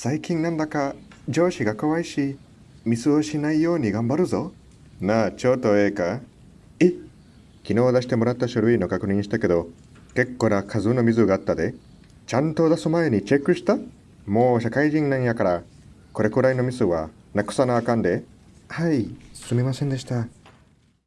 最近なんだか上司が怖いし、ミスをしないように頑張るぞ。なあ、ちょっとええか？え昨日出してもらった書類の確認したけど、結構な数の水があったで。ちゃんと出す前にチェックした？もう社会人なんやから、これくらいのミスはなくさなあかんで。はい、すみませんでした。